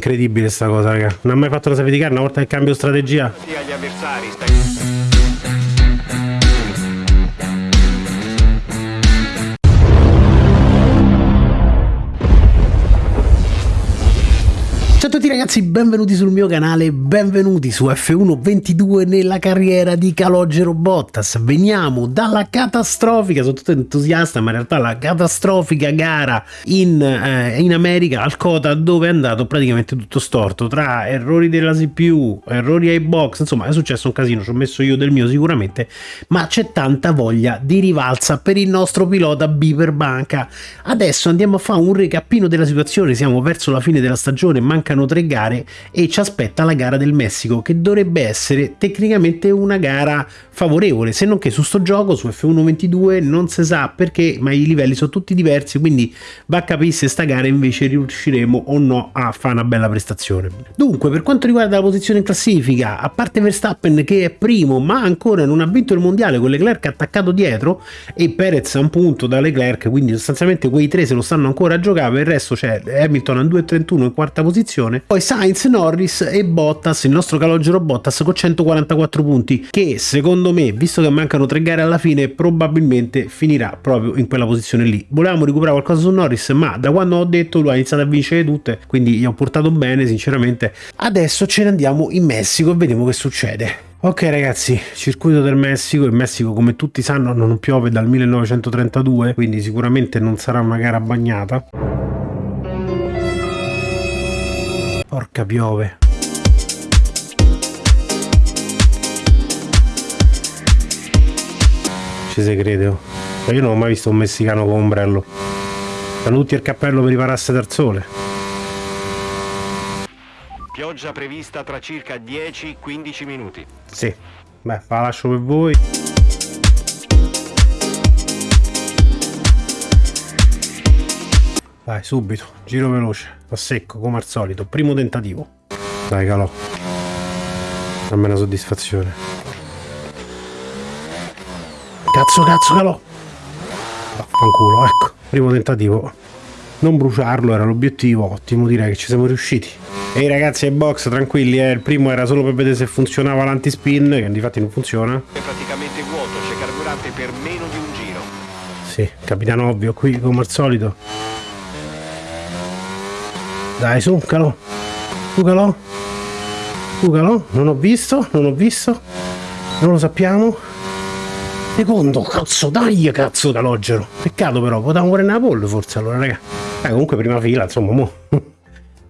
incredibile sta cosa, raga. Non ha mai fatto la safety car una volta che cambio strategia. Agli avversari, stai... ragazzi, benvenuti sul mio canale, benvenuti su F1 22 nella carriera di Calogero Bottas. Veniamo dalla catastrofica, sono tutto entusiasta, ma in realtà la catastrofica gara in, eh, in America al Cota dove è andato praticamente tutto storto, tra errori della CPU, errori ai box, insomma è successo un casino, ci ho messo io del mio sicuramente, ma c'è tanta voglia di rivalsa per il nostro pilota Biper Banca. Adesso andiamo a fare un recappino della situazione, siamo verso la fine della stagione, mancano mancano tre gare e ci aspetta la gara del Messico che dovrebbe essere tecnicamente una gara favorevole se non che su sto gioco su F1 22 non si sa perché ma i livelli sono tutti diversi quindi va a capire se sta gara invece riusciremo o no a fare una bella prestazione dunque per quanto riguarda la posizione in classifica a parte Verstappen che è primo ma ancora non ha vinto il mondiale con Leclerc attaccato dietro e Perez a un punto da Leclerc quindi sostanzialmente quei tre se lo stanno ancora a giocare per il resto c'è Hamilton a 2.31 in quarta posizione posizione. Poi Sainz, Norris e Bottas, il nostro calogero Bottas con 144 punti, che secondo me, visto che mancano tre gare alla fine, probabilmente finirà proprio in quella posizione lì. Volevamo recuperare qualcosa su Norris, ma da quando ho detto lui ha iniziato a vincere tutte, quindi gli ho portato bene, sinceramente. Adesso ce ne andiamo in Messico e vediamo che succede. Ok ragazzi, circuito del Messico, il Messico come tutti sanno non piove dal 1932, quindi sicuramente non sarà una gara bagnata. Porca piove. Si crede. Oh. Io non ho mai visto un messicano con ombrello. Hanno tutti il cappello per ripararsi dal sole. Pioggia prevista tra circa 10-15 minuti. Sì. Beh, la lascio per voi. Vai, subito, giro veloce, a secco come al solito, primo tentativo. Dai, calò. Una soddisfazione. Cazzo, cazzo, calò. Fanculo, ecco, primo tentativo. Non bruciarlo era l'obiettivo, ottimo, direi che ci siamo riusciti. Ehi ragazzi ai box, tranquilli, eh. il primo era solo per vedere se funzionava l'antispin, che infatti non funziona. È praticamente vuoto, c'è carburante per meno di un giro. Sì, capitano ovvio, qui come al solito dai, su, calò. Su, calò. Su, calò. Non ho visto, non ho visto. Non lo sappiamo. Secondo, cazzo, dai, cazzo, calogero. Peccato però, potevamo prendere la pole forse allora, raga. Eh, comunque prima fila, insomma, mo.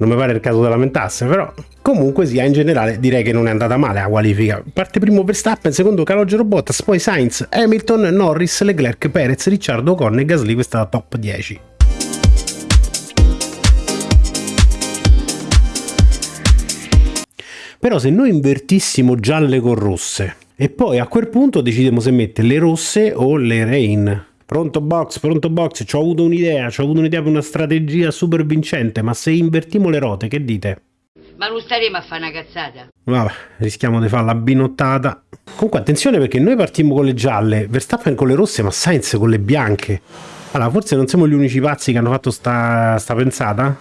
non mi pare il caso della lamentasse, però comunque sia in generale direi che non è andata male la qualifica. Parte primo Verstappen, secondo Calogero Bottas, poi Sainz, Hamilton, Norris, Leclerc, Perez, Ricciardo, Ocon e Gasly, questa è la top 10. Però se noi invertissimo gialle con rosse e poi a quel punto decidiamo se mettere le rosse o le rain. Pronto box, pronto box, ci ho avuto un'idea, ci ho avuto un'idea per una strategia super vincente, ma se invertiamo le rote, che dite? Ma non staremo a fare una cazzata. Vabbè, rischiamo di fare la binottata. Comunque attenzione perché noi partiamo con le gialle, Verstappen con le rosse, ma Sainz con le bianche. Allora, forse non siamo gli unici pazzi che hanno fatto sta, sta pensata?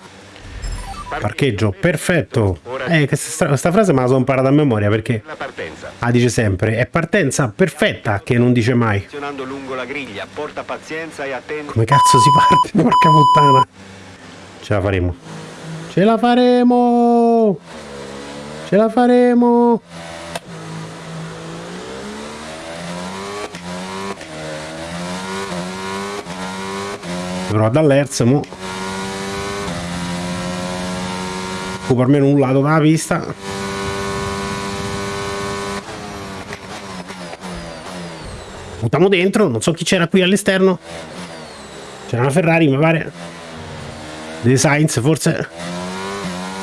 Parcheggio, perfetto. Eh, questa, frase me la sono imparata a memoria perché ah, dice sempre è partenza perfetta che non dice mai. Come cazzo si parte? Porca puttana. Ce la faremo. Ce la faremo. Ce la faremo. Però dall'Erz mo occupa almeno un lato della pista. Buttiamo dentro non so chi c'era qui all'esterno. C'era una Ferrari mi pare. Dei Sainz forse.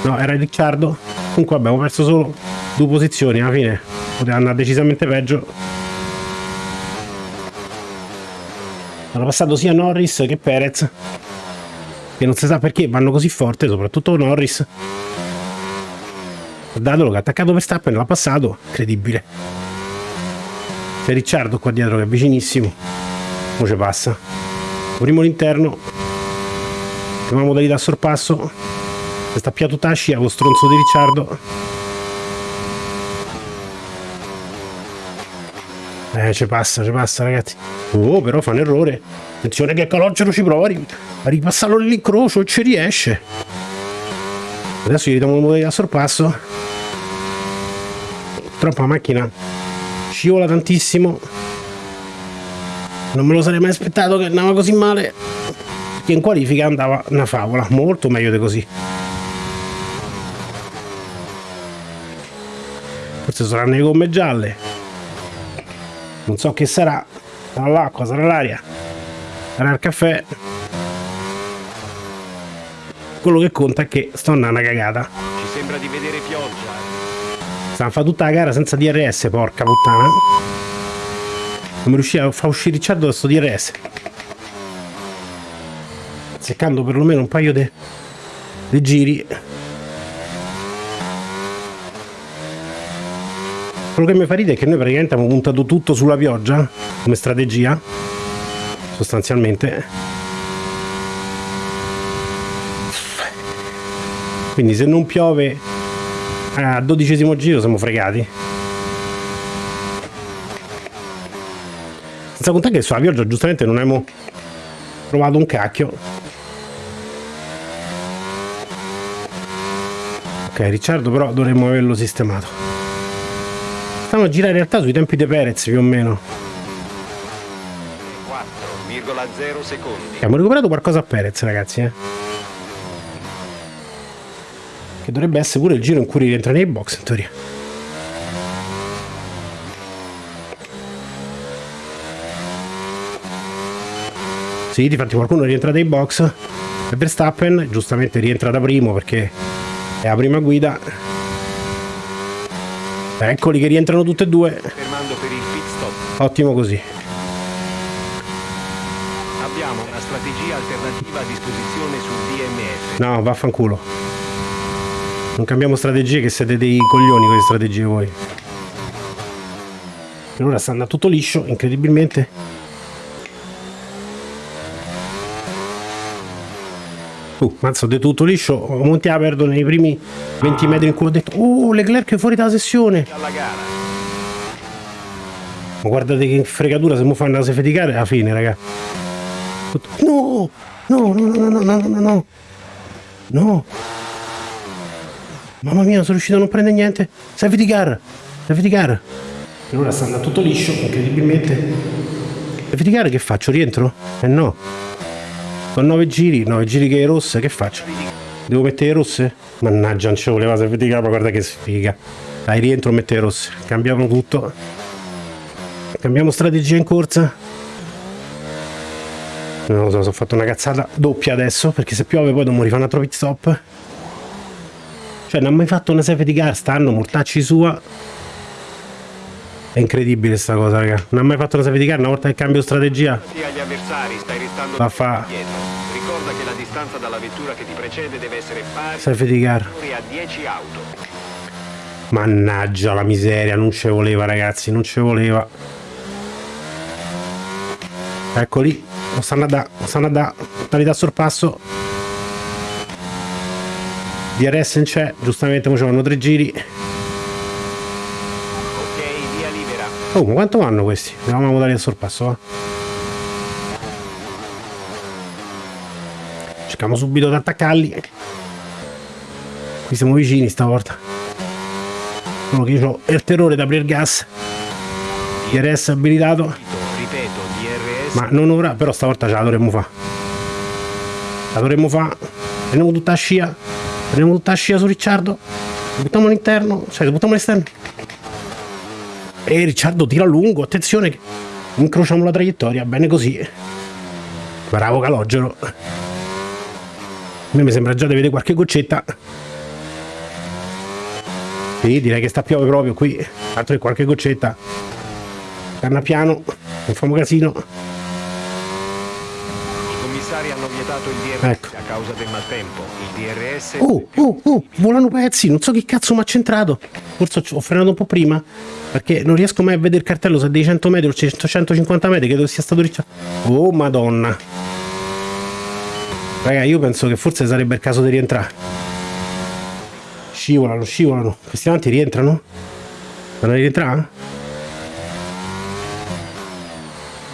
No era Ricciardo. Comunque abbiamo perso solo due posizioni alla fine. Poteva andare decisamente peggio. Hanno passato sia Norris che Perez. Che non si sa perché vanno così forte soprattutto Norris Guardatelo che ha attaccato Verstappen, l'ha passato, incredibile. C'è Ricciardo qua dietro che è vicinissimo. Ora ci passa. Primo l'interno. Prima modalità sorpasso. sta più tutta la scia con stronzo di Ricciardo. Eh, ci passa, ci passa, ragazzi. Oh, però fa un errore. Attenzione che Calogero ci prova a, ri a ripassarlo nell'incrocio e ci riesce. Adesso gli ridiamo un modello a sorpasso. Troppa macchina scivola tantissimo. Non me lo sarei mai aspettato che andava così male. Perché in qualifica andava una favola, molto meglio di così. Forse saranno le gomme gialle. Non so che sarà. Sarà l'acqua, sarà l'aria. Sarà il caffè. Quello che conta è che sto andando una cagata. Ci sembra di vedere pioggia. Stanno fa tutta la gara senza DRS, porca puttana. Non mi riusciva a far uscire Ricciardo da sto DRS. Seccando perlomeno un paio di giri. Quello che mi fa ridere è che noi praticamente abbiamo puntato tutto sulla pioggia come strategia, sostanzialmente. Quindi se non piove a dodicesimo giro siamo fregati. Senza contare che sulla pioggia giustamente non abbiamo provato un cacchio. Ok, Ricciardo però dovremmo averlo sistemato. Stiamo a girare in realtà sui tempi di Perez più o meno. 4,0 secondi. Abbiamo recuperato qualcosa a Perez ragazzi, eh. Che dovrebbe essere pure il giro in cui rientra nei box in teoria. Sì, difatti qualcuno rientra dai box. E Verstappen giustamente rientra da primo perché è la prima guida Eccoli che rientrano tutte e due. Fermando per il pit stop. Ottimo così. Abbiamo una strategia alternativa a disposizione sul DMF. No, vaffanculo. Non cambiamo strategie che siete dei coglioni con le strategie voi. Per ora sta andando tutto liscio, incredibilmente. Uh, mazzo, detto tutto liscio, monti la perdo nei primi 20 metri in cui ho detto Oh, Leclerc è fuori dalla sessione. Ma guardate che fregatura se mi fanno la sefeticare alla fine, raga No, no, no, no, no, no, no, no No Mamma mia, sono riuscito a non prendere niente Safety car, safety car Per ora sta andando tutto liscio, incredibilmente Safety car che faccio? Rientro? Eh no sono 9 giri, 9 giri che è rosse, che faccio? Devo mettere rosse? Mannaggia, non ci voleva servire ma guarda che sfiga. Dai, rientro, mettere rosse. Cambiamo tutto. Cambiamo strategia in corsa. Non lo so, ho fatto una cazzata doppia adesso, perché se piove poi dobbiamo rifare un altro pit stop. Cioè, non ha mai fatto una safety car, stanno, mortacci sua. È incredibile sta cosa, raga. Non ha mai fatto una safety car una volta che cambio strategia. Va fa. Ricorda che la distanza dalla vettura che ti precede deve essere pari Safety car. a 10 auto. Mannaggia la miseria, non ci voleva ragazzi, non ci voleva. Eccoli, lo stanno a da, lo stanno a da, totalità sorpasso. DRS non c'è, giustamente facevano tre giri. Oh, ma quanto vanno questi? Andiamo a modalità a sorpasso, va. Cerchiamo subito di attaccarli. Qui siamo vicini stavolta. Solo che io ho il terrore di aprire il gas. DRS abilitato. Ripeto, DRS. Ma non ora, però stavolta ce la dovremmo fare. La dovremmo fare. Prendiamo tutta la scia. Prendiamo tutta la scia su Ricciardo. Buttiamo all'interno. Cioè, buttiamo all'esterno. E Ricciardo tira lungo, attenzione, incrociamo la traiettoria, bene così. Bravo Calogero. A me mi sembra già di vedere qualche goccetta. Sì, direi che sta piove proprio qui. Altro che qualche goccetta. Canna piano, non famo casino. Commissari hanno vietato il DRS Ecco. a causa del maltempo. Il DRS Oh, oh, oh, volano pezzi, non so che cazzo mi ha centrato. Forse ho frenato un po' prima, perché non riesco mai a vedere il cartello se è dei 100 metri o 150 metri, credo sia stato Ricciardo. Oh, madonna. Raga, io penso che forse sarebbe il caso di rientrare. Scivolano, scivolano. Questi avanti rientrano? Vanno a rientrare?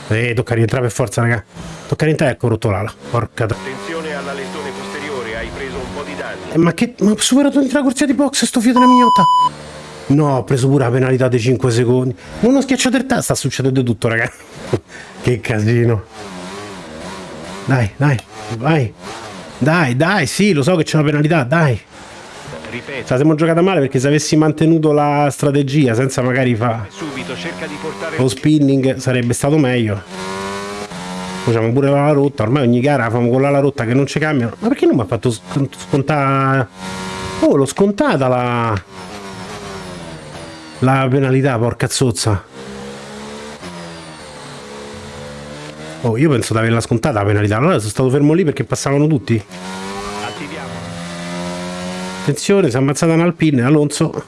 Eh, tocca rientrare per forza, raga. Tocca rientrare, ecco rotto l'ala. Porca tra... Attenzione all'alettone posteriore, hai preso un po' di danni. Eh, ma che... Ma ho superato la corsia di box sto figlio della mignotta. No, ho preso pure la penalità dei 5 secondi. Non ho schiacciato il tasto, sta succedendo tutto, raga. che casino. Dai, dai, vai. Dai, dai, sì, lo so che c'è una penalità, dai. Ripeto, Cioè, siamo giocata male perché se avessi mantenuto la strategia senza magari fare subito cerca di portare lo spinning sarebbe stato meglio. Facciamo pure la rotta, ormai ogni gara facciamo con la rotta che non ci cambiano. Ma perché non mi ha fatto scont- scontare? Oh, l'ho scontata la. La penalità, porca zozza. Oh, io penso di averla scontata la penalità. Allora sono stato fermo lì perché passavano tutti. attiviamo. Attenzione, si è ammazzata un'Alpine, Alonso.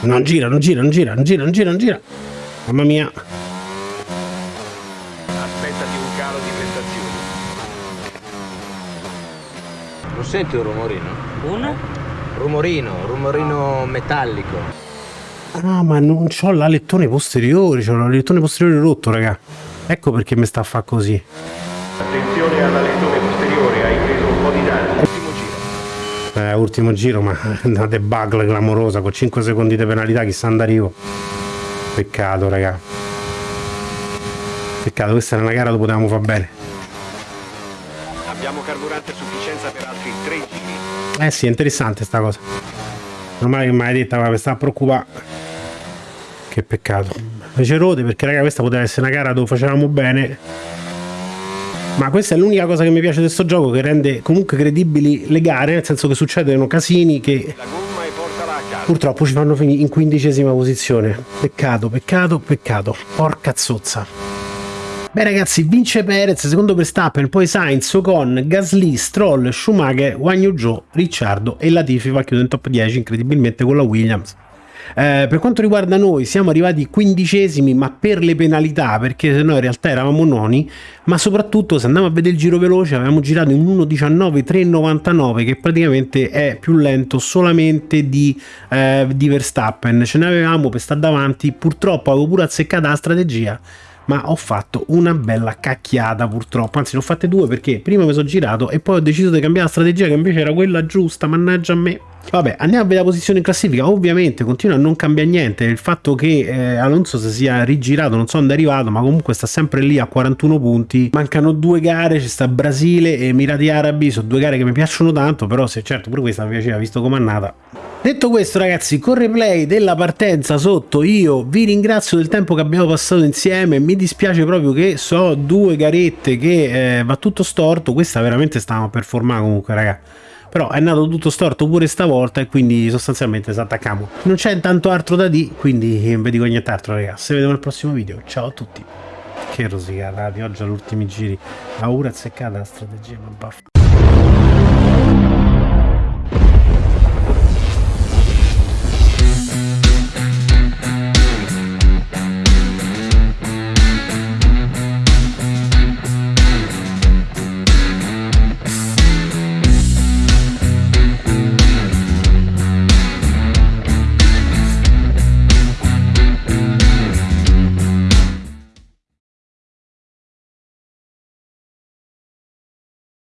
Non gira, non gira, non gira, non gira, non gira, non gira. Mamma mia. Aspettati un calo di prestazioni. Non senti un rumorino? Un? Rumorino, rumorino metallico. Ah, ma non c'ho l'alettone posteriore, c'ho l'alettone posteriore rotto, raga. Ecco perché mi sta a fa così. Attenzione all'alettone posteriore, hai preso un po' di danni. Ultimo giro. Eh, ultimo giro, ma una debacle clamorosa con 5 secondi di penalità, chissà andarivo. Peccato, raga. Peccato, questa era una gara dove potevamo far bene. Abbiamo carburante a sufficienza per altri. Eh sì, è interessante sta cosa. Normale che mi hai detta, ma mi sta a preoccupare. Che peccato. Fece rode perché raga questa poteva essere una gara dove facevamo bene. Ma questa è l'unica cosa che mi piace di questo gioco che rende comunque credibili le gare, nel senso che succedono casini che purtroppo ci fanno finire in quindicesima posizione. Peccato, peccato, peccato. Porca zozza. Beh ragazzi, vince Perez, secondo Verstappen, poi Sainz, Ocon, Gasly, Stroll, Schumacher, Wang Yu Zhou, Ricciardo e Latifi va a chiudere in top 10 incredibilmente con la Williams. Eh, per quanto riguarda noi siamo arrivati quindicesimi ma per le penalità perché se no in realtà eravamo noni ma soprattutto se andiamo a vedere il giro veloce avevamo girato in 1.19.399 che praticamente è più lento solamente di, eh, di Verstappen ce ne avevamo per stare davanti purtroppo avevo pure azzeccata la strategia ma ho fatto una bella cacchiata purtroppo, anzi ne ho fatte due perché prima mi sono girato e poi ho deciso di cambiare la strategia che invece era quella giusta, mannaggia a me. Vabbè, andiamo a vedere la posizione in classifica, ovviamente continua a non cambiare niente, il fatto che eh, Alonso si sia rigirato, non so dove è arrivato, ma comunque sta sempre lì a 41 punti, mancano due gare, ci sta Brasile e Emirati Arabi, sono due gare che mi piacciono tanto, però se certo pure questa mi piaceva visto com'è nata. Detto questo ragazzi, con replay della partenza sotto io vi ringrazio del tempo che abbiamo passato insieme, mi dispiace proprio che so due garette che eh, va tutto storto, questa veramente stavamo per formare comunque raga. Però è nato tutto storto pure stavolta e quindi sostanzialmente si attaccamo. Non c'è tanto altro da dire, quindi non vi dico nient'altro ragazzi. Se vediamo nel prossimo video, ciao a tutti. Che rosicata, di oggi agli ultimi giri. Paura azzeccata la strategia, ma baffa.